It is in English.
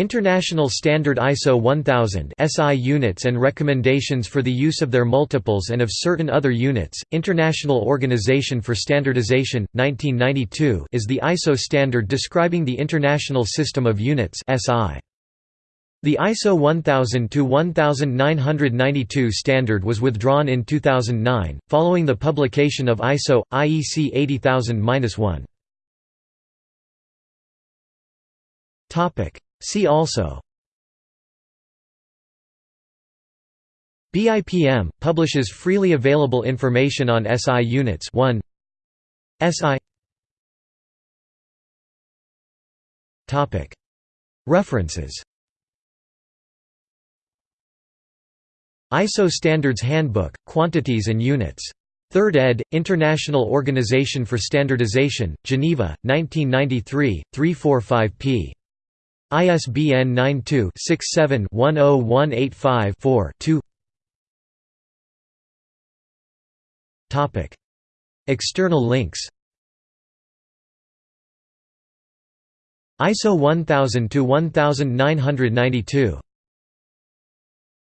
International Standard ISO 1000 SI units and recommendations for the use of their multiples and of certain other units. International Organization for Standardization 1992 is the ISO standard describing the International System of Units SI. The ISO 1000-1992 standard was withdrawn in 2009, following the publication of ISO, IEC 80000-1. See also BIPM – publishes freely available information on SI units 1 SI topic References ISO Standards Handbook, Quantities and Units. 3rd ed., International Organization for Standardization, Geneva, 1993, 345 p. ISBN 92-67-10185-4-2 External links. ISO 1000 to 1992